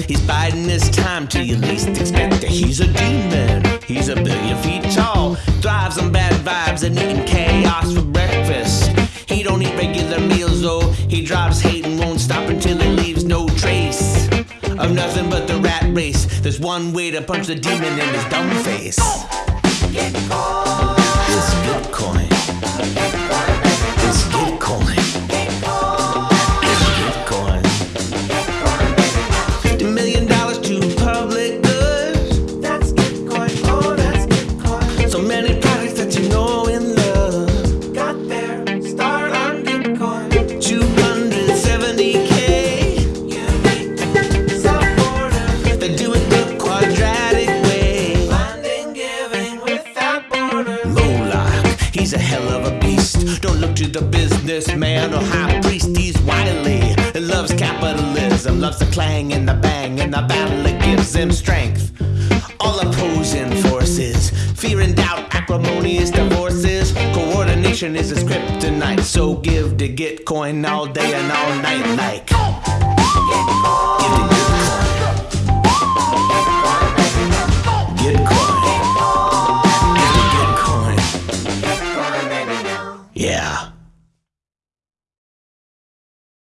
He's biding his time till you least expect it. He's a demon. He's a billion feet tall. Thrives on bad vibes and eating chaos for breakfast. He don't eat regular meals though. He drives hate and won't stop until he leaves no trace of nothing but the rat race. There's one way to punch the demon in his dumb face. Many products that you know and love. Got their start on Gitcoin. 270k. Unique supporters. They do it the quadratic way. Finding giving without borders. Moloch, he's a hell of a beast. Don't look to the businessman or high priest. He's wily. He loves capitalism, loves the clang and the bang and the battle. It gives him strength. All opposing forces, Ambition is his kryptonite, so give to Gitcoin all day and all night like. Gitcoin. Get coin. Yeah.